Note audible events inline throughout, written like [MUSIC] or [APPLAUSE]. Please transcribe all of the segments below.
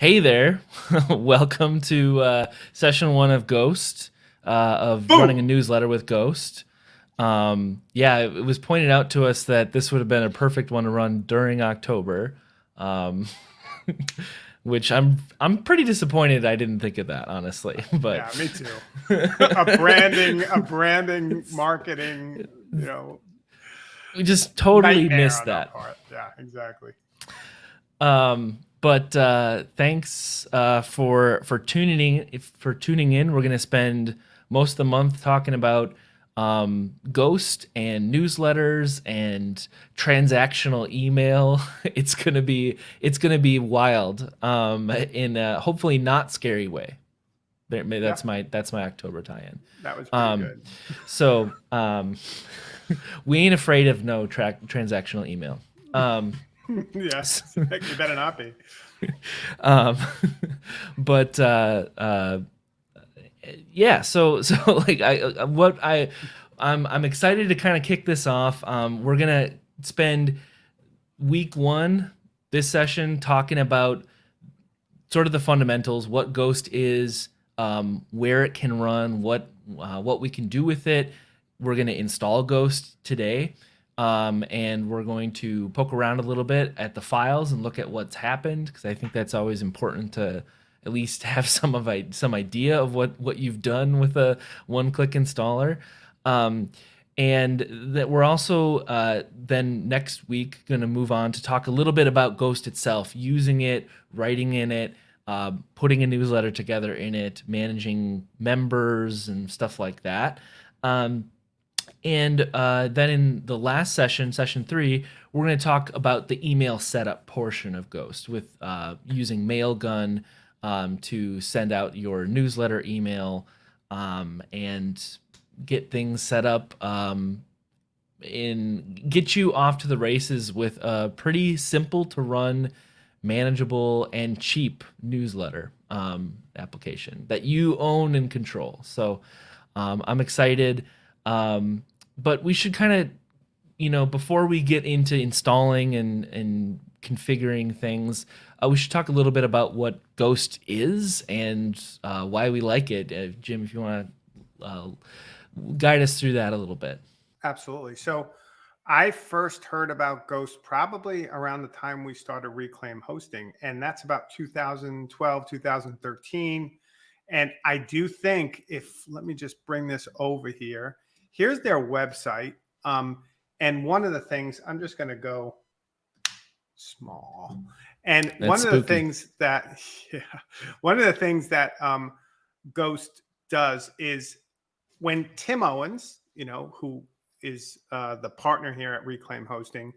hey there. [LAUGHS] Welcome to uh, session one of Ghost, uh, of Boom. running a newsletter with Ghost. Um, yeah, it was pointed out to us that this would have been a perfect one to run during October. Um, [LAUGHS] which I'm I'm pretty disappointed I didn't think of that honestly. [LAUGHS] But yeah, me too. a branding, a branding, marketing, you know, we just totally missed that. that yeah, exactly. Um, but uh, thanks uh, for for tuning in. For tuning in, we're gonna spend most of the month talking about um, Ghost and newsletters and transactional email. [LAUGHS] It's gonna be it's gonna be wild um, in a hopefully not scary way. There, that's yeah. my that's my October tie-in. That was um, good. [LAUGHS] So um, [LAUGHS] we ain't afraid of no track transactional email. Um, [LAUGHS] yes, you better not be. [LAUGHS] Um, [LAUGHS] but uh, uh, yeah, so so like I uh, what I I'm I'm excited to kind of kick this off. Um, we're gonna spend week one this session talking about sort of the fundamentals, what Ghost is, um, where it can run, what uh, what we can do with it. We're gonna install Ghost today. Um, and we're going to poke around a little bit at the files and look at what's happened because I think that's always important to at least [LAUGHS] have some of some idea of what what you've done with a one-click installer. Um, and that we're also uh, then next week going to move on to talk a little bit about Ghost itself, using it, writing in it, uh, putting a newsletter together in it, managing members and stuff like that. Um, and uh, then in the last session, session three, we're going to talk about the email setup portion of Ghost with uh, using Mailgun um, to send out your newsletter email um, and get things set up um, in get you off to the races with a pretty simple to run, manageable and cheap newsletter um, application that you own and control. So um, I'm excited. Um, but we should kind of, you know, before we get into installing and, and configuring things, uh, we should talk a little bit about what Ghost is and uh, why we like it. Uh, Jim, if you want to uh, guide us through that a little bit. Absolutely. So I first heard about Ghost probably around the time we started Reclaim hosting, and that's about 2012, 2013. And I do think if, let me just bring this over here here's their website. Um, and one of the things I'm just going to go small. And That's one of spooky. the things that, [LAUGHS] yeah, one of the things that um, Ghost does is when Tim Owens, you know, who is uh, the partner here at Reclaim Hosting,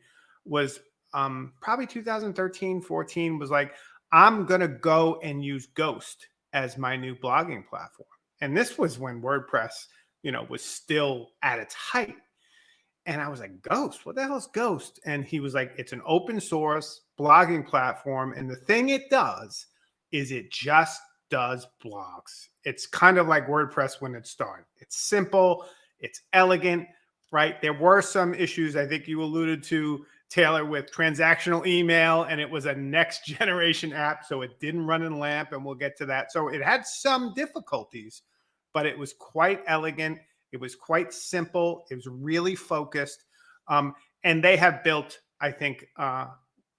was um, probably 2013, 14, was like, I'm going to go and use Ghost as my new blogging platform. And this was when WordPress you know, was still at its height. And I was like, Ghost, what the hell is Ghost? And he was like, it's an open source blogging platform. And the thing it does is it just does blogs. It's kind of like WordPress when it started. It's simple, it's elegant, right? There were some issues I think you alluded to, Taylor, with transactional email, and it was a next [LAUGHS] generation app. So it didn't run in LAMP, and we'll get to that. So it had some difficulties but it was quite elegant. It was quite simple. It was really focused. Um, and they have built, I think, uh,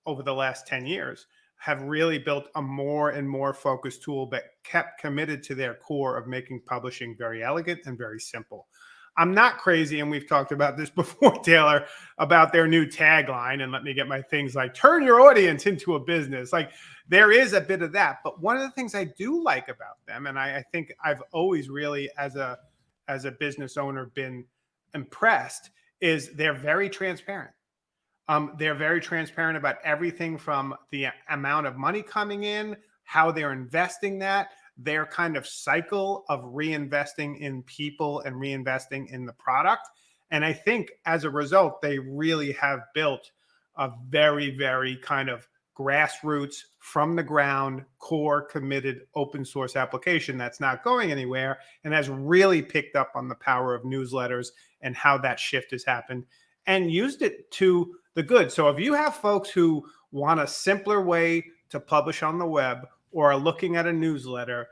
over the last 10 years, have really built a more and more focused tool that kept committed to their core of making publishing very elegant and very simple. I'm not crazy, and we've talked about this [LAUGHS] before, Taylor, about their new tagline. And let me get my things like turn your audience into a business. Like there is a bit of that. But one of the things I do like about them, and I, I think I've always really, as a as a business owner, been impressed, is they're very transparent. Um, they're very transparent about everything from the amount of money coming in, how they're investing that, their kind of cycle of reinvesting in people and reinvesting in the product. And I think as a result, they really have built a very, very kind of grassroots, from the ground, core committed open source application that's not going anywhere and has really picked up on the power of newsletters and how that shift has happened and used it to the good. So if you have folks who want a simpler way to publish on the web or are looking at a newsletter,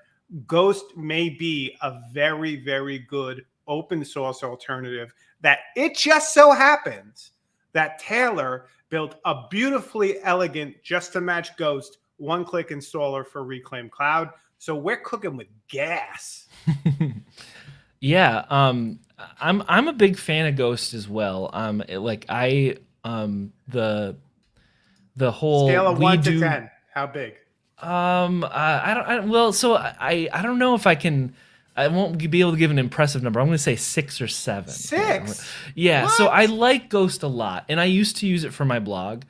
Ghost may be a very, very good open source alternative that it just so happens that Taylor built a beautifully elegant, just to match Ghost, one click installer for Reclaim Cloud. So we're cooking with gas. [LAUGHS] yeah. Um, I'm, I'm a big fan of Ghost as well. Um, it, like I, um, the, the whole scale of one do, to 10, how big? Um, uh, I don't, I, well, so I, I don't know if I can, I won't be able to give an impressive number. I'm going to say six or seven. Six. Yeah. What? So I like Ghost a lot, and I used to use it for my blog.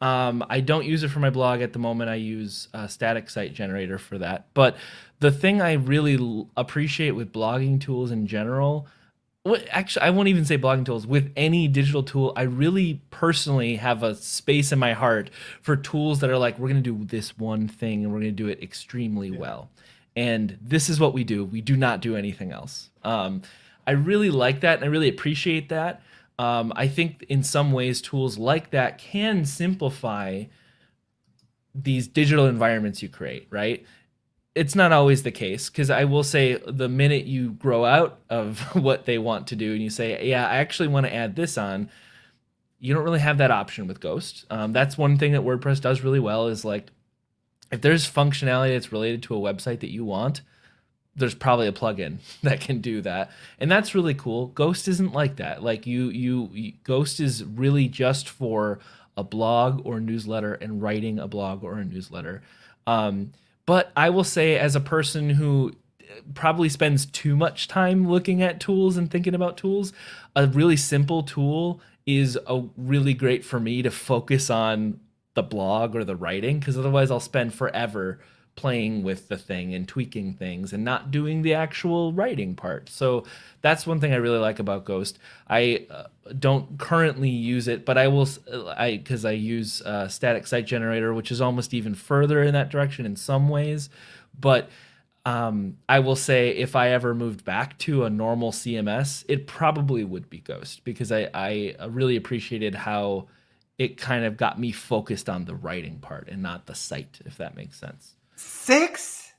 Um, I don't use it for my blog at the moment. I use a static site generator for that. But the thing I really appreciate with blogging tools in general, actually, I won't even say blogging tools. With any digital tool, I really personally have a space in my heart for tools that are like, we're going to do this one thing and we're going to do it extremely yeah. well and this is what we do. We do not do anything else. Um, I really like that, and I really appreciate that. Um, I think in some ways, tools like that can simplify these digital environments you create, right? It's not always the case because I will say the minute you grow out of [LAUGHS] what they want to do and you say, yeah, I actually want to add this on, you don't really have that option with Ghost. Um, that's one thing that WordPress does really well is like if there's functionality that's related to a website that you want, there's probably a plugin [LAUGHS] that can do that. And that's really cool. Ghost isn't like that. Like you, you, Ghost is really just for a blog or newsletter and writing a blog or a newsletter. Um, but I will say, as a person who uh, probably spends too much time looking at tools and thinking about tools, a really simple tool is a really great for me to focus on the blog or the writing because otherwise I'll spend forever playing with the thing and tweaking things and not doing the actual writing part. So that's one thing I really like about Ghost. I uh, don't currently use it, but I will I cuz I use uh, static site generator which is almost even further in that direction in some ways, but um, I will say if I ever moved back to a normal CMS, it probably would be Ghost because I, I really appreciated how it kind of got me focused on the writing part and not the site, if that makes sense. Six?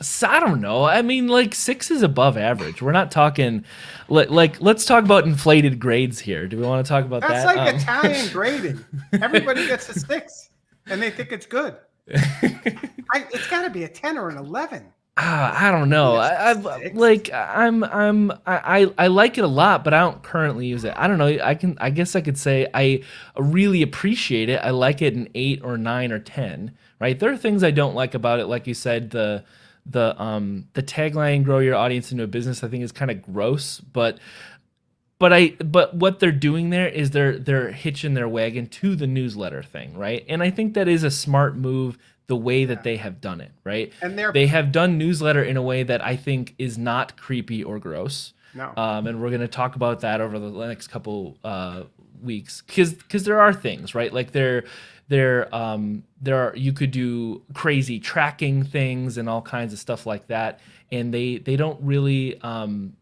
So, I don't know. I mean, like six is above average. We're not talking like, like let's talk about inflated grades here. Do we want to talk about That's that? That's like um, Italian [LAUGHS] grading. Everybody gets a six, and they think it's good. [LAUGHS] I, it's got to be a ten or an eleven. Uh, I don't know. I, I like I'm I'm I I like it a lot, but I don't currently use it. I don't know. I can I guess I could say I really appreciate it. I like it an eight or nine or ten. Right. There are things I don't like about it, like you said the the um the tagline "Grow your audience into a business." I think is kind of gross, but but I but what they're doing there is they're they're hitching their wagon to the newsletter thing, right? And I think that is a smart move the way that they have done it, right? And they're they have done newsletter in a way that I think is not creepy or gross. No. Um, and we're going to talk about that over the next couple uh, weeks because because there are things right like there there um there are you could do crazy tracking things and all kinds of stuff like that and they they don't really um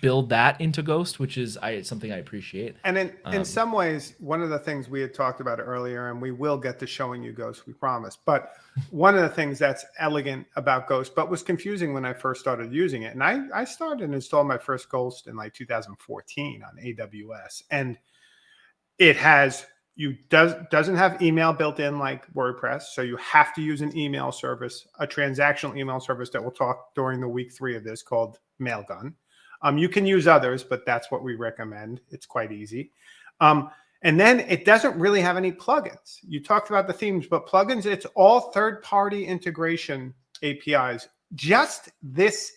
build that into Ghost, which is I, something I appreciate. And in, um, in some ways, one of the things we had talked about earlier, and we will get to showing you Ghost, we promise. But one of the things that's elegant about Ghost, but was confusing when I first started using it, and I, I started and installed my first Ghost in like 2014 on AWS, and it has you does doesn't have email built in like WordPress, so you have to use an email service, a transactional email service that we'll talk during the week three of this called Mailgun. Um, you can use others, but that's what we recommend. It's quite easy. Um, and then it doesn't really have any plugins. You talked about the themes, but plugins, it's all third-party integration APIs. Just this,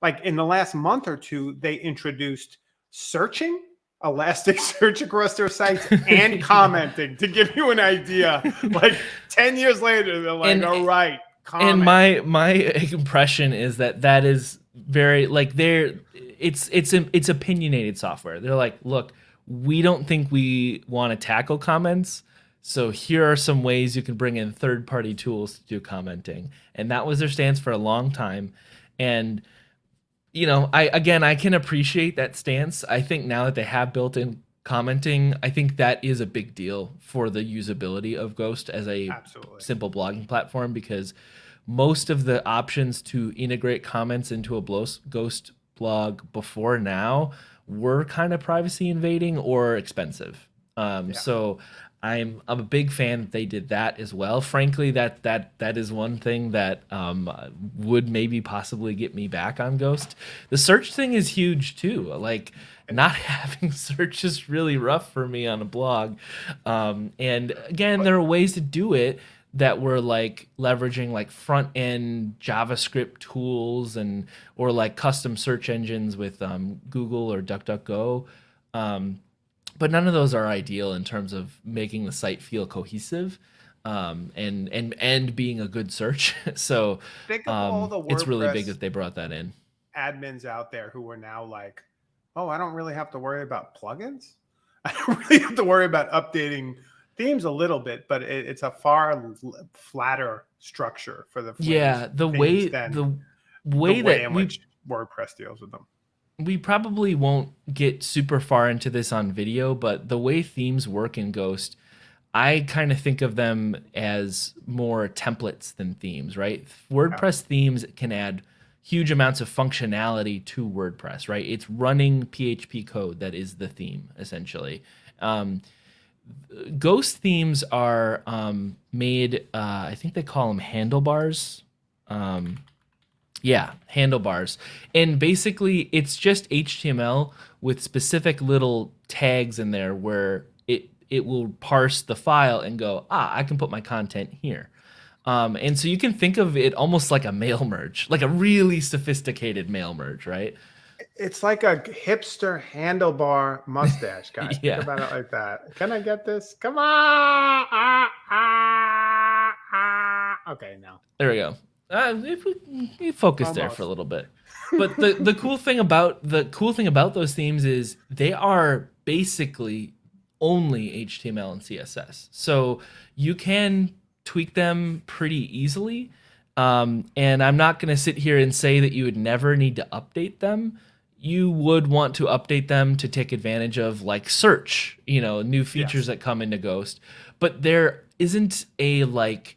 like in the last month or two, they introduced searching, Elasticsearch [LAUGHS] across their sites, [LAUGHS] and commenting to give you an idea. Like 10 years later, they're like, and, all right, comment. And my my impression is that that is very like they're it's it's it's opinionated software. They're like, look, we don't think we want to tackle comments. So here are some ways you can bring in third-party tools to do commenting. And that was their stance for a long time. And you know, I again I can appreciate that stance. I think now that they have built in commenting, I think that is a big deal for the usability of Ghost as a Absolutely. simple blogging platform because most of the options to integrate comments into a Ghost blog before now were kind of privacy invading or expensive. Um, yeah. So I'm I'm a big fan that they did that as well. Frankly, that that that is one thing that um, would maybe possibly get me back on Ghost. The search thing is huge too. Like not [LAUGHS] having search is really rough for me on a blog. Um, and again, there are ways to do it that were like leveraging like front end JavaScript tools and or like custom search engines with um, Google or DuckDuckGo. Um, but none of those are ideal in terms of making the site feel cohesive um, and and and being a good search. [LAUGHS] so um, it's really big that they brought that in. Admins out there who are now like, oh, I don't really have to worry about plugins. [LAUGHS] I don't really have to worry about updating themes a little bit, but it, it's a far flatter structure for the yeah the way the way the that in we, which WordPress deals with them. We probably won't get super far into this on video, but the way themes work in Ghost, I kind of think of them as more templates than themes, right? WordPress themes can add huge amounts of functionality to WordPress, right? It's running PHP code that is the theme essentially. Um, ghost themes are um, made uh, i think they call them handlebars um, yeah handlebars and basically it's just html with specific little tags in there where it it will parse the file and go ah i can put my content here um, and so you can think of it almost like a mail merge like a really sophisticated mail merge right it's like a hipster handlebar mustache guy. [LAUGHS] yeah. Think about it like that. Can I get this? Come on. Ah, ah, ah. Okay, now. There we go. Uh, if we, we focus there for a little bit. But the, the [LAUGHS] cool thing about the cool thing about those themes is they are basically only HTML and CSS. So you can tweak them pretty easily. Um, and I'm not going to sit here and say that you would never need to update them. You would want to update them to take advantage of like search, you know, new features yes. that come into Ghost. But there isn't a like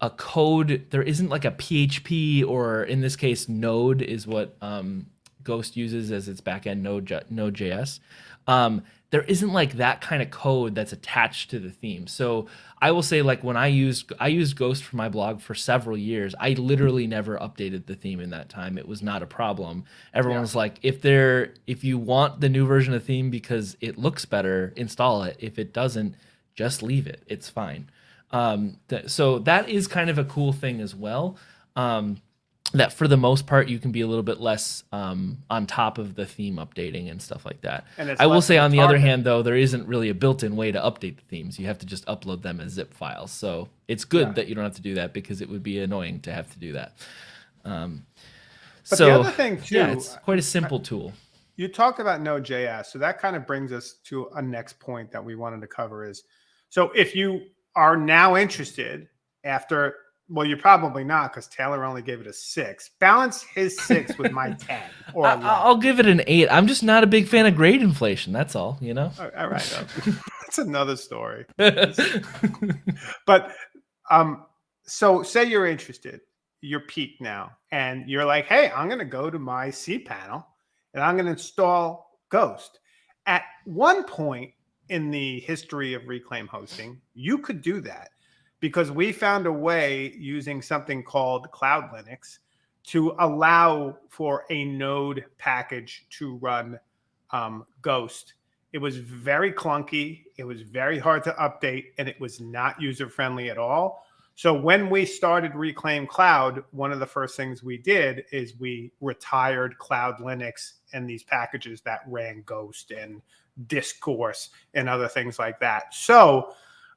a code, there isn't like a PHP or in this case, Node is what um, Ghost uses as its backend Node Node.js. Um, there isn't like that kind of code that's attached to the theme. So I will say like when I used I used Ghost for my blog for several years, I literally never updated the theme in that time. It was not a problem. Everyone yeah. was like, if there if you want the new version of theme because it looks better, install it. If it doesn't, just leave it. It's fine. Um, th- so that is kind of a cool thing as well. Um, that for the most part you can be a little bit less um, on top of the theme updating and stuff like that. I will say on the other hand though there isn't really a built-in way to update the themes. You have to just upload them as zip files. So it's good yeah. that you don't have to do that because it would be annoying to have to do that. Um, but so, the other thing too, yeah, it's quite a simple tool. You talked about Node.js, so that kind of brings us to a next point that we wanted to cover is, so if you are now interested after well, you're probably not because Taylor only gave it a six. Balance his six [LAUGHS] with my 10. Or I, will give it an eight. I'm just not a big fan of grade inflation. That's all, you know? All right. [LAUGHS] That's another story. [LAUGHS] but um, so say you're interested, you're piqued now, and you're like, hey, I'm going to go to my cPanel and I'm going to install Ghost. At one point in the history of Reclaim hosting, you could do that because we found a way using something called Cloud Linux to allow for a node package to run um, Ghost. It was very clunky. It was very hard to update, and it was not user friendly at all. So when we started Reclaim Cloud, one of the first things we did is we retired Cloud Linux and these packages that ran Ghost and Discourse and other things like that. So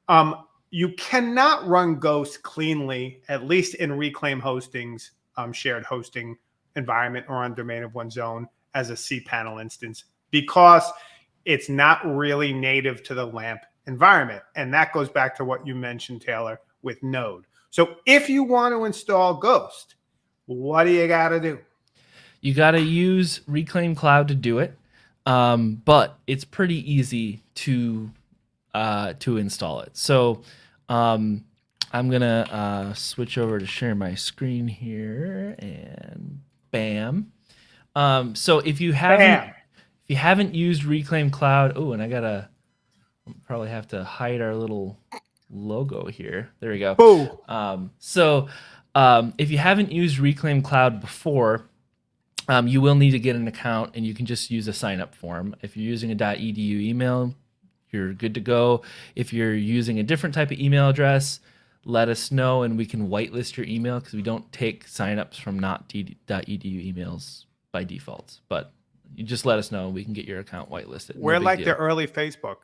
um, you cannot run Ghost cleanly, at least in Reclaim Hosting's um, shared hosting environment or on domain of one's own as a cPanel instance because it's not really native to the LAMP environment. And that goes back to what you mentioned, Taylor, with Node. So if you want to install Ghost, what do you got to do? You got to use Reclaim Cloud to do it. um, but it's pretty easy to uh, to install it. So um, I'm gonna uh, switch over to share my screen here, and bam. Um, so if you haven't bam. if you haven't used Reclaim Cloud, oh, and I gotta probably have to hide our little logo here. There we go. Boo. Um, so um, if you haven't used Reclaim Cloud before, um, you will need to get an account, and you can just use a sign up form. If you're using a .edu email, you're good to go. If you're using a different type of email address, let us know, and we can whitelist your email because we don't take signups from not .edu emails by default. But you just let us know, and we can get your account whitelisted. We're no like deal. the early Facebook.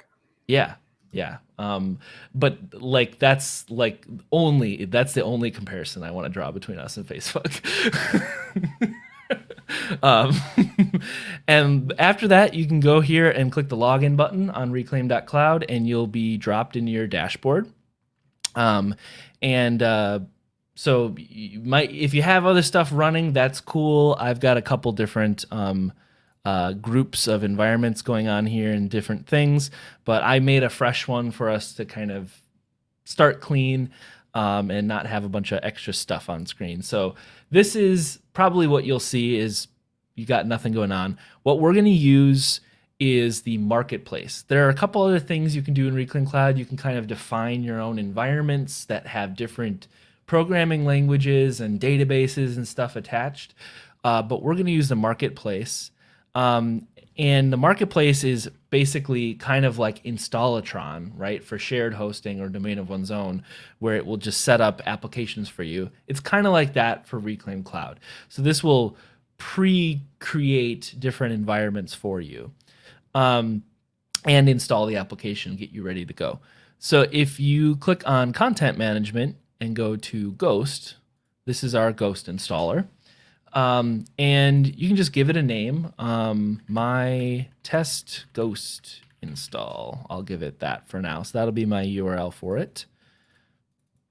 Yeah, yeah. Um, but like that's like only that's the only comparison I want to draw between us and Facebook. [LAUGHS] um, [LAUGHS] and after that, you can go here and click the login button on reclaim.cloud and you'll be dropped into your dashboard. Um, and uh, so you might, if you have other stuff running, that's cool. I've got a couple different um, uh, groups of environments going on here and different things, but I made a fresh one for us to kind of start clean um, and not have a bunch of extra stuff on screen. So this is probably what you'll see is you got nothing going on. What we're going to use is the marketplace. There are a couple other things you can do in Reclaim Cloud. You can kind of define your own environments that have different programming languages and databases and stuff attached. Uh, but we're going to use the marketplace. Um, and the marketplace is basically kind of like Installatron, right, for shared hosting or domain of one's own, where it will just set up applications for you. It's kind of like that for Reclaim Cloud. So this will pre-create different environments for you um, and install the application, get you ready to go. So if you click on Content Management and go to Ghost, this is our Ghost installer. Um, and you can just give it a name. Um, my test ghost install. I'll give it that for now. So that'll be my URL for it.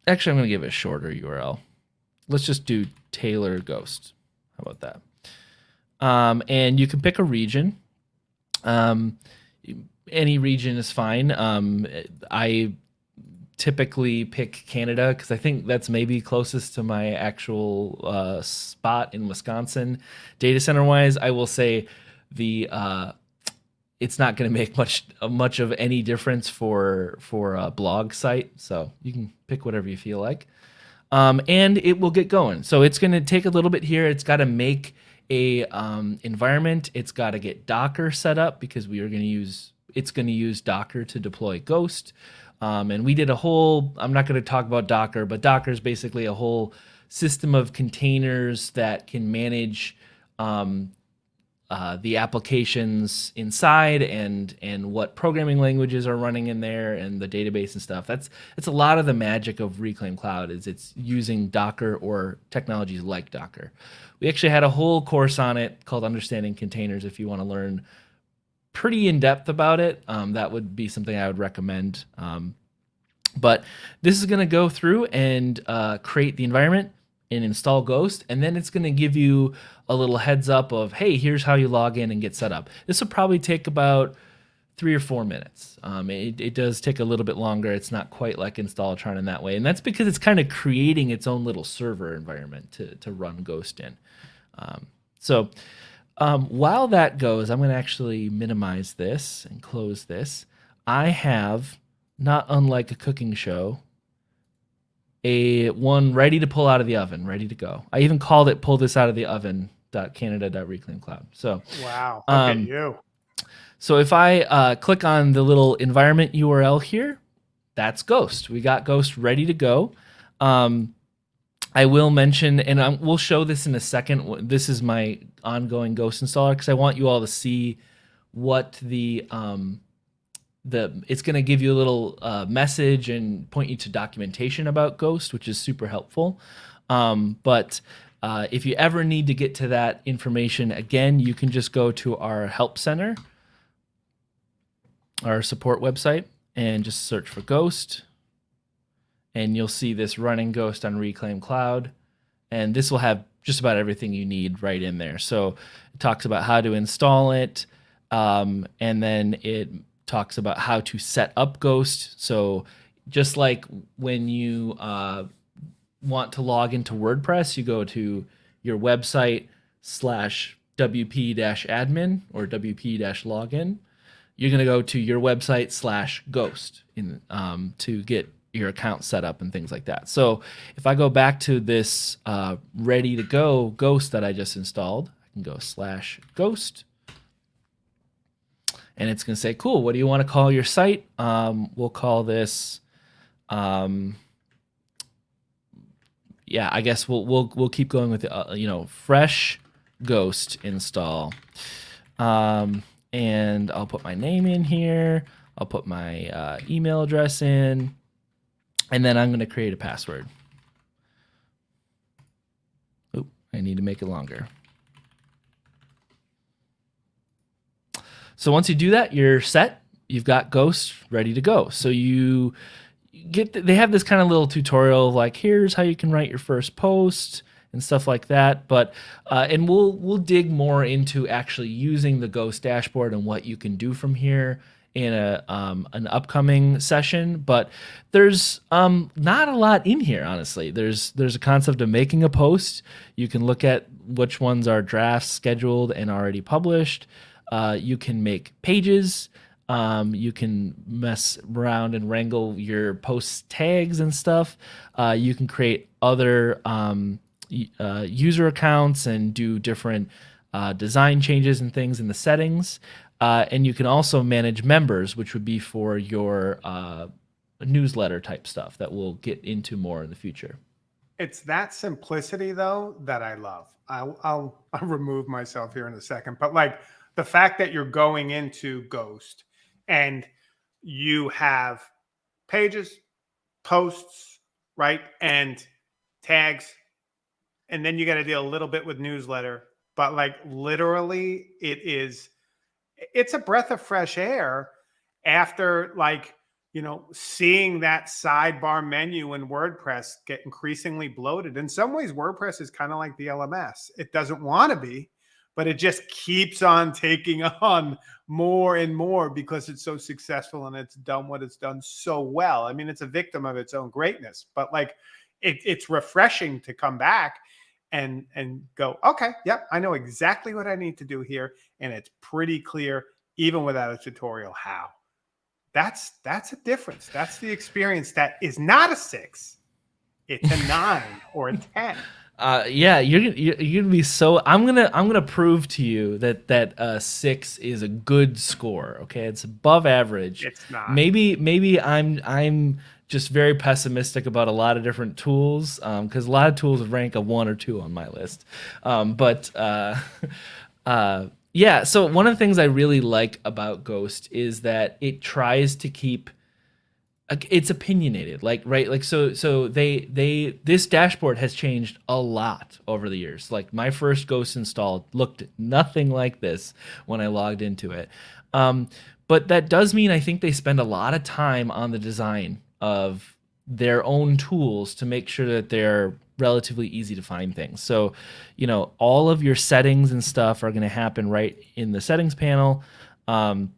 Actually, I'm going to give it a shorter URL. Let's just do Taylor Ghost. How about that? Um, and you can pick a region. Um, any region is fine. Um, I typically pick Canada because I think that's maybe closest to my actual uh, spot in Wisconsin. Data center wise, I will say the uh, it's not going [LAUGHS] to make much much of any difference for for a blog site. So you can pick whatever you feel like, um, and it will get going. So it's going to take a little bit here. It's got to make a um, environment. It's got to get Docker set up because we are going to use it's going to use Docker to deploy Ghost. Um, and we did a whole, I'm not going to talk about Docker, but Docker is basically a whole system of containers that can manage um, uh, the applications inside and and what programming languages are running in there and the database and stuff. That's it's a lot of the magic of Reclaim Cloud is it's using Docker or technologies like Docker. We actually had a whole course on it called Understanding Containers. If you want to learn pretty in depth about it, um, that would be something I would recommend. Um, but this is going to go through and uh, create the environment and install Ghost, and then it's going to give you a little heads up of, hey, here's how you log in and get set up. This will probably take about three or four minutes. Um, it, it, does take a little bit longer. It's not quite like Installatron in that way, and that's because it's kind of creating its own little server environment to, to run Ghost in. Um, so um, while that goes, I'm going to actually minimize this and close this. I have, not unlike a cooking show, a one ready to pull out of the oven, ready to go. I even called it "pull this out of the oven." Canada.reclaim cloud. So wow, um, you. So if I uh, click on the little environment URL here, that's Ghost. We got Ghost ready to go. Um, I will mention, and I'm, we'll show this in a second. This is my ongoing Ghost installer because I want you all to see what the um, the it's going to give you a little uh, message and point you to documentation about Ghost, which is super helpful. Um, but uh, if you ever need to get to that information again, you can just go to our help center, our support website, and just search for Ghost and you'll see this running Ghost on Reclaim Cloud. And this will have just about everything you need right in there. So it talks about how to install it, um, and then it talks about how to set up Ghost. So just like when you uh, want to log into WordPress, you go to your website slash wp-admin or wp-login. You're going to go to your website slash ghost in um, to get your account set up and things like that. So if I go back to this uh, ready to go ghost that I just installed, I can go slash ghost and it's going to say, cool, what do you want to call your site? Um, we'll call this, um, yeah, I guess we'll, we'll, we'll keep going with, uh, you know, fresh ghost install. Um, and I'll put my name in here. I'll put my uh, email address in, and then I'm going to create a password. Oop, I need to make it longer. So once you do that, you're set. You've got Ghost ready to go. So you get they have this kind of little tutorial like here's how you can write your first post and stuff like that. But uh, and we'll we'll dig more into actually using the Ghost dashboard and what you can do from here in a um, an upcoming session. But there's um, not a lot in here, honestly. There's there's a concept of making a post. You can look at which ones are drafts scheduled and already published. Uh, you can make pages. Um, you can mess around and wrangle your post tags and stuff. Uh, you can create other um, uh, user accounts and do different uh, design changes and things in the settings. Uh, and you can also manage members, which would be for your uh, newsletter type stuff that we'll get into more in the future. It's that simplicity though that I love. I'll, I'll, [LAUGHS] I'll remove myself here in a second, but like the fact that you're going into Ghost and you have pages, posts, right, and tags, and then you got to deal a little bit with newsletter, but like literally, it is it's a breath of fresh air after like you know seeing that sidebar menu in WordPress get increasingly bloated. In some ways, WordPress is kind of like the LMS. It doesn't want to be but it just keeps on taking [LAUGHS] on more and more because it's so successful and it's done what it's done so well. I mean, it's a victim of its own greatness, but like it, it's refreshing to come back and and go, okay, yep, I know exactly what I need to do here, and it's pretty clear, even without a tutorial, how. That's that's a difference. That's the experience that is not a six, it's a nine or a [LAUGHS] ten. Uh, yeah, you're you're gonna be so. I'm gonna I'm gonna prove to you that that uh, six is a good score. Okay, it's above average. It's not. Maybe maybe I'm I'm just very pessimistic about a lot of different tools because um, a lot of tools rank a one or two on my list. Um, but uh, [LAUGHS] uh, yeah, so one of the things I really like about Ghost is that it tries to keep it's opinionated like right like so so they they this dashboard has changed a lot over the years. Like my first ghost install looked nothing like this when i logged into it. Um, but that does mean i think they spend a lot of time on the design of their own tools to make sure that they're relatively easy to find things so you know all of your settings and stuff are going to happen right in the settings panel um,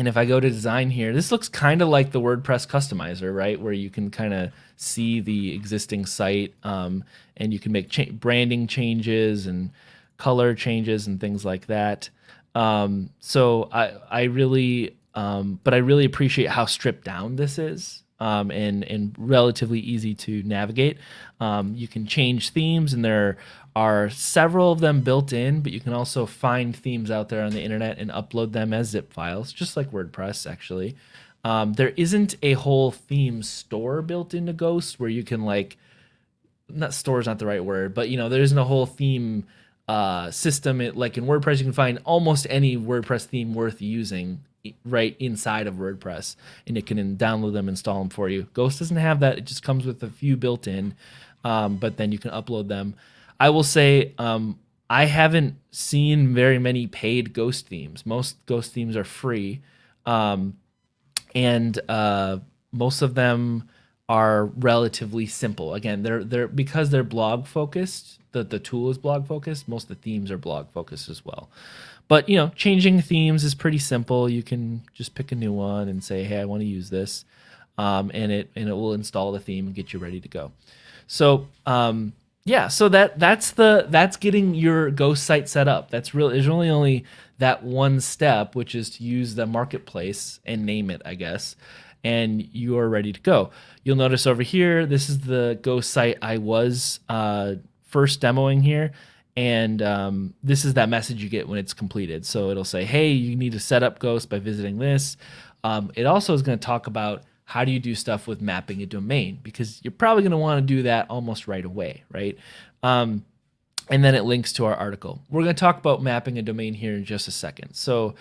and if I go to design here, this looks kind of like the WordPress customizer, right? Where you can kind of see the existing site um, and you can make cha branding changes and color changes and things like that. Um, so I, I really, um, but I really appreciate how stripped down this is um, and, and relatively easy to navigate. Um, you can change themes and there are several of them built in, but you can also find themes out there on the internet and upload them as zip files, just like WordPress actually. Um, there isn't a whole theme store built into Ghost where you can like, not store is not the right word, but you know, there isn't a whole theme uh, system. It, like in WordPress, you can find almost any WordPress theme worth using right inside of WordPress, and it can download them, install them for you. Ghost doesn't have that; it just comes with a few built in, um, but then you can upload them. I will say um, I haven't seen very many paid ghost themes. Most ghost themes are free, um, and uh, most of them are relatively simple. Again, they're they're because they're blog focused. The the tool is blog focused. Most of the themes are blog focused as well. But you know, changing themes is pretty simple. You can just pick a new one and say, "Hey, I want to use this," um, and it and it will install the theme and get you ready to go. So um, yeah, so that that's the that's getting your ghost site set up. That's really there's really only that one step, which is to use the marketplace and name it, I guess, and you are ready to go. You'll notice over here, this is the ghost site I was uh, first demoing here. And um, this is that message you get when it's completed. So it'll say, hey, you need to set up Ghost by visiting this. Um, it also is going to talk about how do you do stuff with mapping a domain because you're probably going to want to do that almost right away, right? Um, and then it links to our article. We're going to talk about mapping a domain here in just a second. So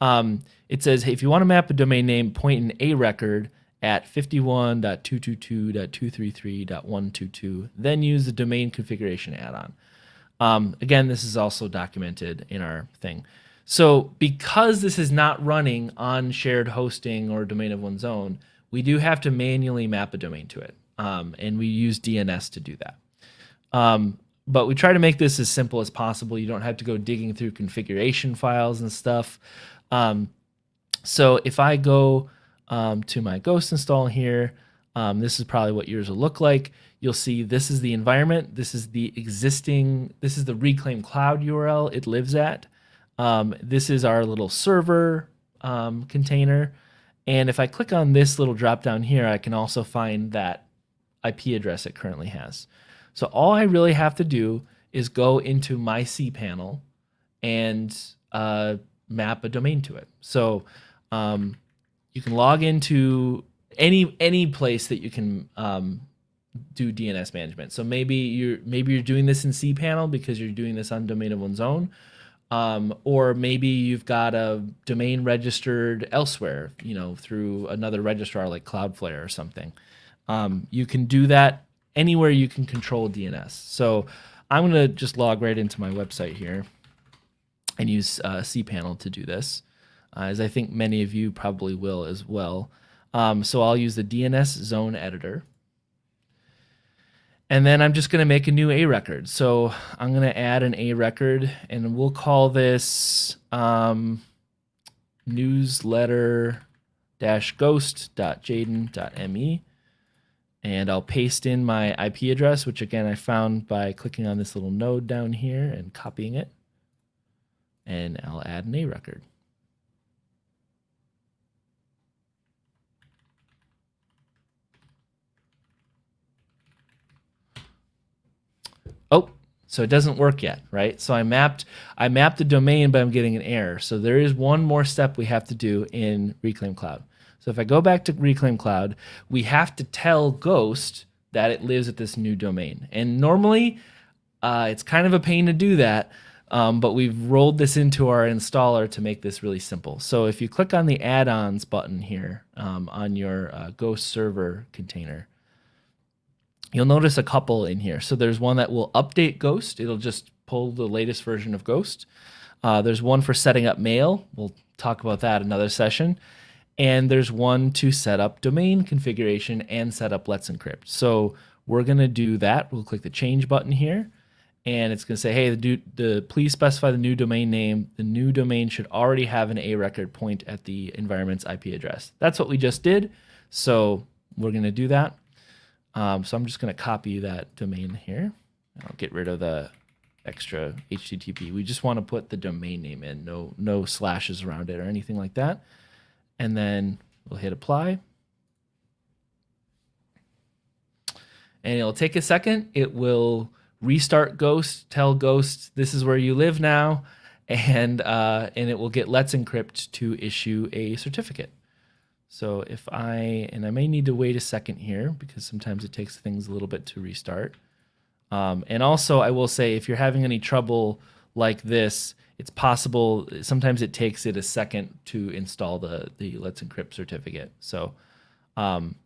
um, it says, hey, if you want to map a domain name, point in a record at 51.222.233.122, then use the domain configuration add-on. Um, again, this is also documented in our thing. So because this is not running on shared hosting or domain of one's own, we do have to manually map a domain to it. Um, and we use DNS to do that. Um, but we try to make this as simple as possible. You don't have to go digging through configuration files and stuff. Um, so if I go um, to my ghost install here, um, this is probably what yours will look like. You'll see this is the environment. This is the existing, this is the Reclaim Cloud URL it lives at. Um, this is our little server um, container. And if I click on this little drop down here, I can also find that IP address it currently has. So all I really have to do is go into my cPanel and uh, map a domain to it. So um, you can log into any any place that you can um, do DNS management. So maybe you're maybe you're doing this in cPanel because you're doing this on domain of one's own, um, or maybe you've got a domain registered elsewhere, you know, through another registrar like Cloudflare or something. Um, you can do that anywhere you can control DNS. So I'm going to just log right into my website here and use uh, cPanel to do this, uh, as I think many of you probably will as well. Um, so I'll use the DNS zone editor. And then I'm just going to make a new A record. So I'm going to add an A record and we'll call this um, newsletter ghost.jaden.me. And I'll paste in my IP address, which again I found by clicking on this little node down here and copying it. And I'll add an A record. Oh, so it doesn't work yet, right? So I mapped I mapped the domain, but I'm getting an error. So there is one more step we have to do in Reclaim Cloud. So if I go back to Reclaim Cloud, we have to tell Ghost that it lives at this new domain. And normally, uh, it's kind of a pain to do that, um, but we've rolled this into our installer to make this really simple. So if you click on the add-ons button here um, on your uh, Ghost server container, you'll notice a couple in here. So there's one that will update Ghost. It'll just pull the latest version of Ghost. Uh, there's one for setting up mail. We'll talk about that another session. And there's one to set up domain configuration and set up Let's Encrypt. So we're going to do that. We'll click the change button here. And it's going to say, hey, the, the please specify the new domain name. The new domain should already have an A record point at the environment's IP address. That's what we just did. So we're going to do that. Um, so I'm just going to copy that domain here. I'll get rid of the extra HTTP. We just want to put the domain name in, no no slashes around it or anything like that. And then we'll hit apply. And it'll take a second. It will restart Ghost, tell Ghost this is where you live now, and uh, and it will get Let's Encrypt to issue a certificate. So if I, and I may need to wait a second here because sometimes it takes things a little bit to restart. Um, and also I will say, if you're having any trouble like this, it's possible, sometimes it takes it a second to install the, the Let's Encrypt certificate. So um,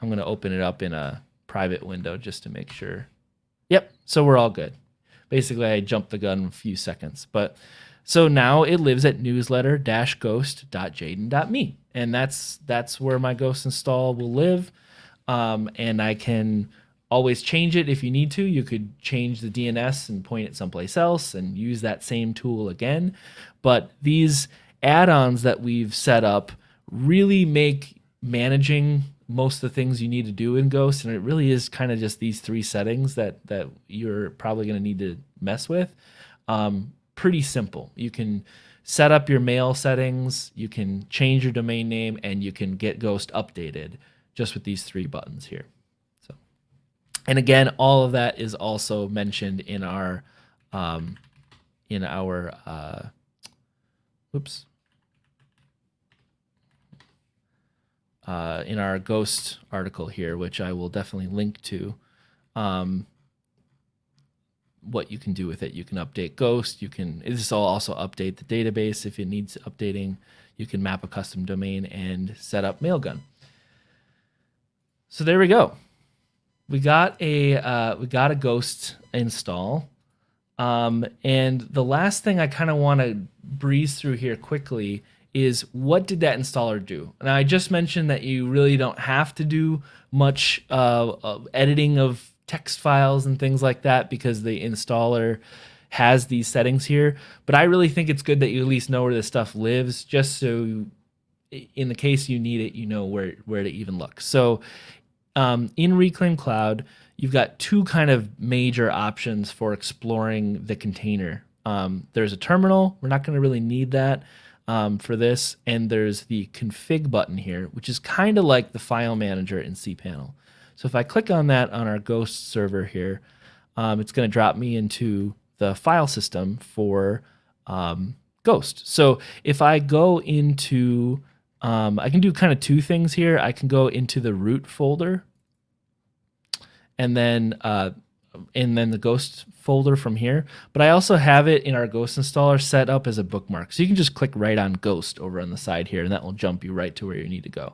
I'm going to open it up in a private window just to make sure. Yep, so we're all good. Basically, I jumped the gun a few seconds, but so now it lives at newsletter-ghost.jaden.me. And that's that's where my ghost install will live. Um, and I can always change it if you need to. You could change the DNS and point it someplace else and use that same tool again. But these add-ons that we've set up really make managing most of the things you need to do in Ghost, and it really is kind of just these three settings that that you're probably going to need to mess with. Um, pretty simple. You can set up your mail settings, you can change your domain name, and you can get Ghost updated just with these three buttons here. So, and again, all of that is also mentioned in our um, in our uh, oops uh, in our ghost article here, which I will definitely link to. Um, what you can do with it. You can update Ghost. You can this will also update the database if it needs updating. You can map a custom domain and set up Mailgun. So there we go. We got a uh, we got a Ghost install. Um, and the last thing I kind of want to breeze through here quickly is what did that installer do? Now I just mentioned that you really don't have to do much uh, uh, editing of text files and things like that because the installer has these settings here. But I really think it's good that you at least know where this stuff lives, just so in the case you need it, you know where where to even look. So um, in Reclaim Cloud, you've got two kind of major options for exploring the container. Um, there's a terminal. We're not going to really need that um, for this. And there's the config button here, which is kind of like the file manager in cPanel. So if I click on that on our Ghost server here, um, it's going to drop me into the file system for um, Ghost. So if I go into, um, I can do kind of two things here. I can go into the root folder and then uh, and then the Ghost folder from here. But I also have it in our Ghost installer set up as a bookmark. So you can just click right on Ghost over on the side here, and that will jump you right to where you need to go.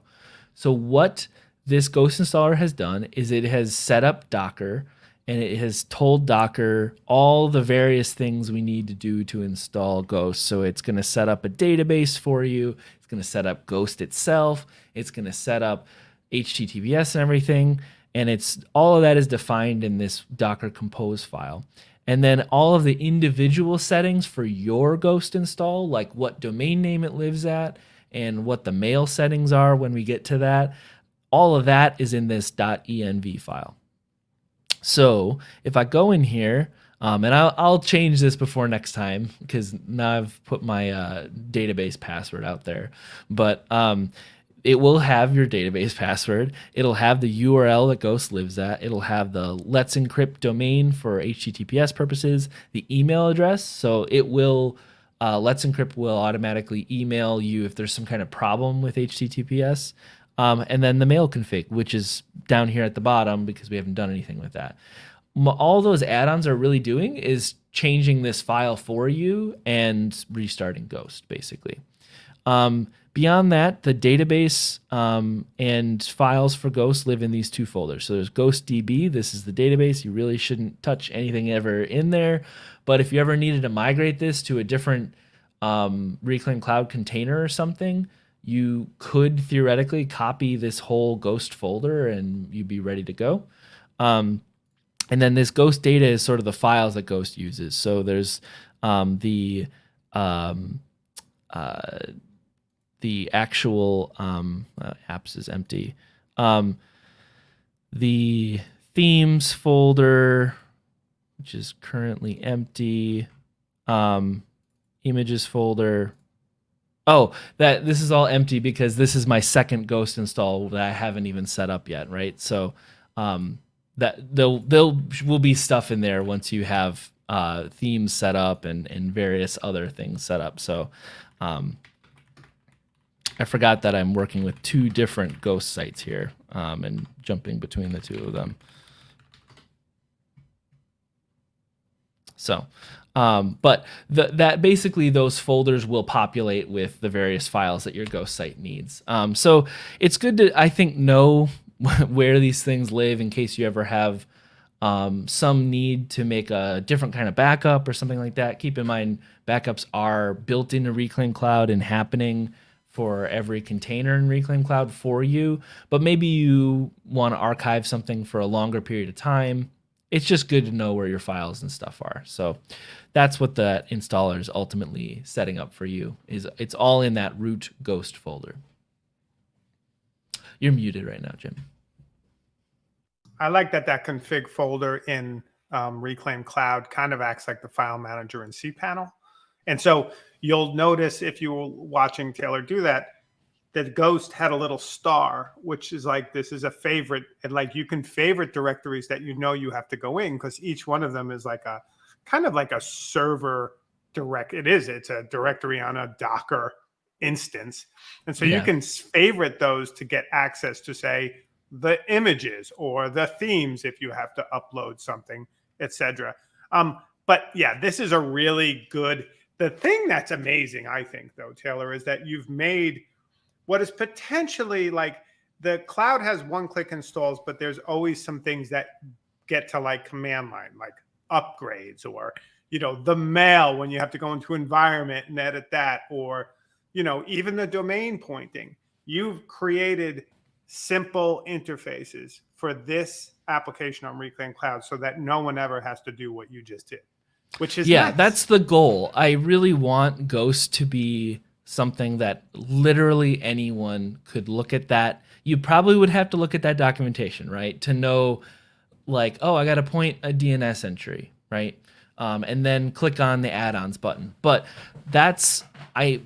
So what this Ghost installer has done is it has set up Docker and it has told Docker all the various things we need to do to install Ghost. So it's going to set up a database for you. It's going to set up Ghost itself. It's going to set up HTTPS and everything and it's all of that is defined in this Docker Compose file. And then all of the individual settings for your Ghost install, like what domain name it lives at and what the mail settings are when we get to that, all of that is in this .env file. So if I go in here, um, and I'll, I'll, change this before next time because now I've put my uh, database password out there. But um, it will have your database password. It'll have the URL that Ghost lives at. It'll have the Let's Encrypt domain for HTTPS purposes, the email address. So it will, uh, Let's Encrypt will automatically email you if there's some kind of problem with HTTPS. Um, and then the mail config, which is down here at the bottom because we haven't done anything with that. All those add-ons are really doing is changing this file for you and restarting Ghost, basically. Um, Beyond that, the database um, and files for Ghost live in these two folders. So there's GhostDB. This is the database. You really shouldn't touch anything ever in there. But if you ever needed to migrate this to a different um, Reclaim Cloud container or something, you could theoretically copy this whole Ghost folder and you'd be ready to go. Um, and then this Ghost data is sort of the files that Ghost uses. So there's um, the um, uh, the actual um, uh, apps is empty. Um, the themes folder, which is currently empty. Um, images folder. Oh, that this is all empty because this is my second Ghost install that I haven't even set up yet, right? So um, that there will there'll will be stuff in there once you have uh, themes set up and and various other things set up. So um, I forgot that I'm working with two different ghost sites here um, and jumping between the two of them. So, um, but the, that basically those folders will populate with the various files that your ghost site needs. Um, so it's good to, I think, know [LAUGHS] where these things live in case you ever have um, some need to make a different kind of backup or something like that. Keep in mind, backups are built into Reclaim Cloud and happening for every container in Reclaim Cloud for you, but maybe you want to archive something for a longer period of time. It's just good to know where your files and stuff are. So that's what the installer is ultimately setting up for you is it's all in that root ghost folder. You're muted right now, Jim. I like that that config folder in um, Reclaim Cloud kind of acts like the file manager in cPanel. And so you'll notice if you were watching Taylor do that, that Ghost had a little star, which is like this is a favorite. And like you can favorite directories that you know you have to go in because each one of them is like a kind of like a server direct. It is, it's a directory on a Docker instance. And so yeah. you can favorite those to get access to say the images or the themes if you have to upload something, etc. Um, but yeah, this is a really good. The thing that's amazing, I think, though, Taylor, is that you've made what is potentially like the cloud has one click installs, but there's always some things that get to like command line, like upgrades or, you know, the mail when you have to go into environment and edit that, or, you know, even the domain pointing. You've created simple interfaces for this application on Reclaim Cloud so that no one ever has to do what you just did. Which is Yeah, nice. that's the goal. I really want Ghost to be something that literally anyone could look at that. You probably would have to look at that documentation, right? To know like, oh, I got to point a DNS entry, right? Um, and then click on the add-ons button. But that's I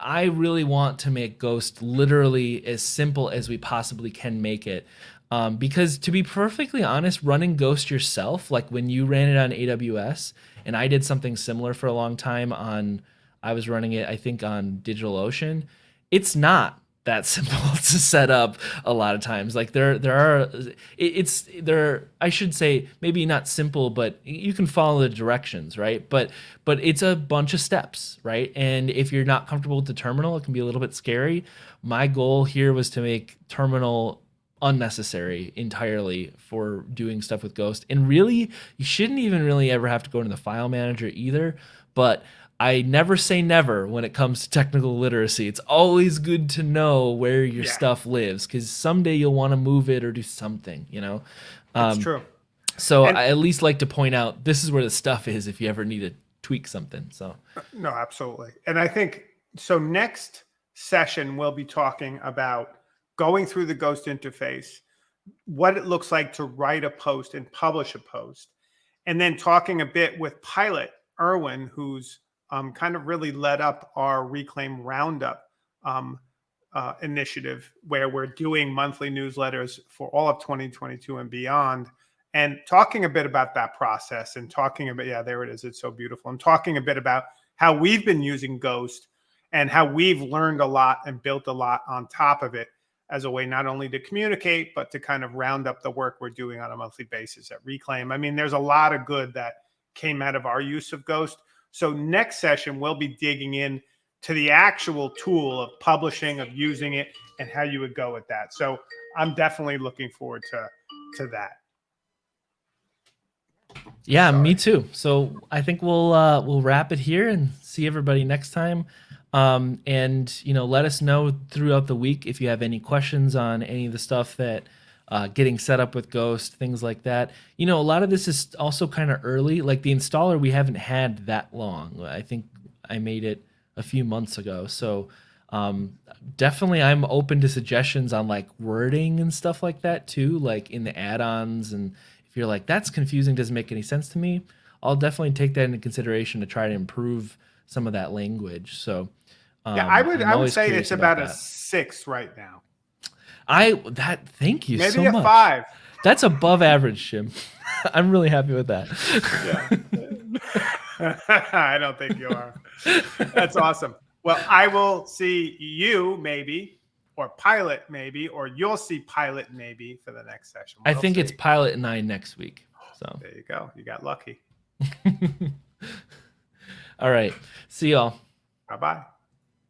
I really want to make Ghost literally as simple as we possibly can make it. Um, because to be perfectly honest, running Ghost yourself, like when you ran it on AWS, and I did something similar for a long time on, I was running it, I think on DigitalOcean. It's not that [LAUGHS] simple to set up a lot of times. Like there there are it's there i should say maybe not simple but you can follow the directions right? But but it's a bunch of steps right? And if you're not comfortable with the terminal it can be a little bit scary. My goal here was to make terminal unnecessary entirely for doing stuff with ghost. And really you shouldn't even really ever have to go into the file manager either. But I never say never when it comes to technical literacy. It's always good to know where your yeah. stuff lives because someday you'll want to move it or do something, you know? That's um, true. So and, I at least like to point out this is where the stuff is if you ever need to tweak something. So, no, absolutely. And I think so. Next session, we'll be talking about going through the Ghost interface, what it looks like to write a post and publish a post, and then talking a bit with Pilot Irwin, who's um, kind of really led up our Reclaim Roundup um, uh, initiative, where we're doing monthly newsletters for all of 2022 and beyond, and talking a bit about that process and talking about, yeah, there it is. It's so beautiful. And talking a bit about how we've been using Ghost and how we've learned a lot and built a lot on top of it as a way not only to communicate, but to kind of round up the work we're doing on a monthly basis at Reclaim. I mean, there's a lot of good that came out of our use of Ghost. So next session, we'll be digging in to the actual tool of publishing, of using it, and how you would go with that. So I'm definitely looking forward to to that. Yeah, Sorry. me too. So I think we'll uh, we'll wrap it here and see everybody next time. Um, and you know, let us know throughout the week if you have any questions on any of the stuff that uh, getting set up with Ghost, things like that. You know, a lot of this is also kind of early. Like the installer, we haven't had that long. I think I made it a few months ago. So um, definitely, I'm open to suggestions on like wording and stuff like that too, like in the add-ons. And if you're like, that's confusing, doesn't make any sense to me, I'll definitely take that into consideration to try to improve some of that language. So um, yeah, I would I would say it's about, about a six right now. I that thank you Maybe so much. a five. That's above average, Jim. [LAUGHS] I'm really happy with that. Yeah. [LAUGHS] I don't think you are. That's awesome. Well, I will see you maybe, or Pilot maybe, or you'll see Pilot maybe for the next session. We'll I think see. it's Pilot and I next week. So there you go. You got lucky. [LAUGHS] All right. See y'all. Bye bye.